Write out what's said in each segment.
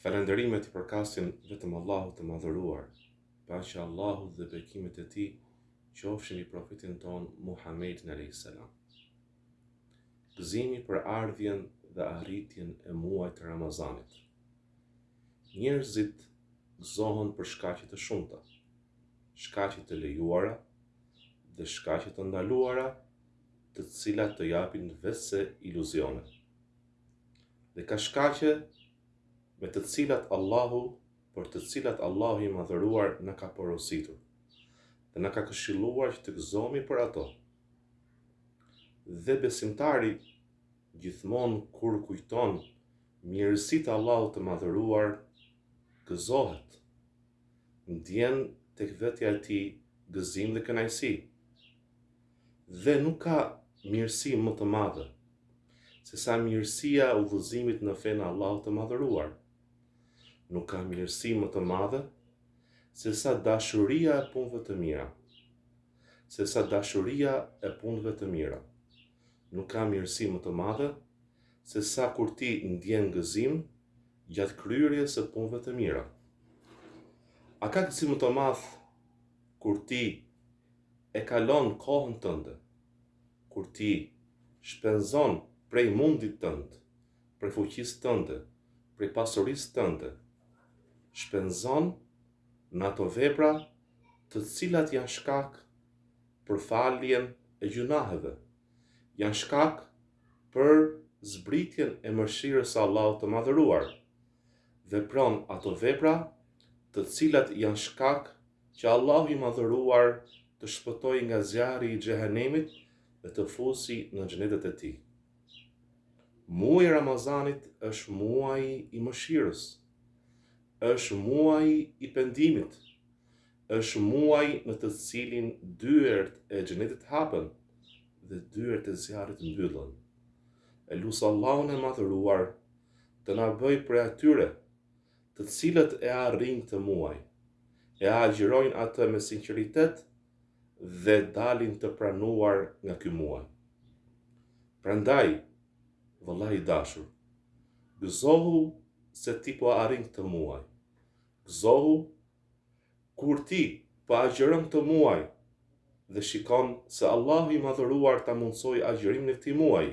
Falënderimet i përkasin vetëm Allahut të Madhëruar, paqja e Allahut dhe bekimet e Tij qofshin mbi profetin tonë Muhammedin alayhis salam. Gëzimi për ardhjen dhe arritjen e muajit të Ramazanit. Njerëzit gëzohen për shkaqe të shumta, shkaqe të lejuara dhe shkaqe të ndaluara, të cilat të japin veçse iluzione. dhe ka shkaqe me të cilat Allahu, për të cilat Allahu i Madhëruar na ka porositur dhe na ka këshilluar që të gëzohemi për ato. Dhe besimtari gjithmonë kur kujton mirësit Allahu të madhëruar, gëzohet, ndjen tek vetja e tij gëzim dhe kënaqësi. Dhe nuk ka mirësi më të madhe, se sa mirësia e udhëzimit në fenë e Allahut të Madhëruar. Nuk ka mirësi më të madhe, se sa dashuria e punëve të mira. Se sa dashuria e punëve të mira. Nuk ka mirësi më të madhe, se sa kur ti ndjen gëzim, gjatë kryerjes së punëve të mira. A ka gëzim më të madh, kur ti e kalon kohën tënde, kur ti shpenzon prej mundit tënd, prej fuqisë tënde, prej pasurisë tënde, shpenzon në ato vepra të cilat janë shkak për faljen e gjynaheve, janë shkak për zbritjen e mëshirës së Allahut të Madhëruar. vepron ato vepra të cilat janë shkak që Allahu i Madhëruar të të shpëtojë nga zjarri i Xhehenemit dhe të fusi në xhenetet e tij. Muaji i Ramazanit është muaji i mëshirës, është muaji i pendimit, është muaji në të cilin dyert e xhenetit hapen dhe dyert e zjarrit mbyllen. E lus Allahun e Madhëruar Të na bëjë prej atyre, të cilët e arrijnë këtë muaj, e agjërojnë atë me sinqeritet dhe dalin të pranuar nga ky muaj. Prandaj, vëlla i dashur, gëzohu se ti po arrin këtë muaj. Gëzohu kur ti po agjëron këtë muaj dhe shikon se Allahu i Madhëruar ta mundësoi agjërimin e këtij muaji.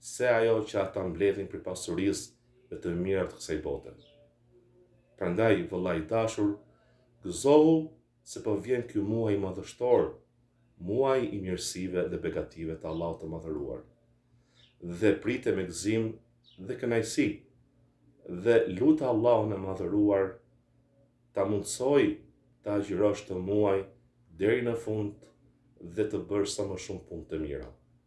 se ajo që ata mbledhin prej pasurisë dhe të mirave të kësaj bote. Prandaj, vëlla i dashur, gëzohu se po vjen ky muaj madhështor, muaji i mirësive dhe begative të Allahut të Madhëruar. Dhe prite me gëzim dhe kënaqësi dhe lute Allahun e Madhëruar ta mundësoj të agjërosh këtë muaj deri në fund dhe të bësh sa më shumë punë të mira.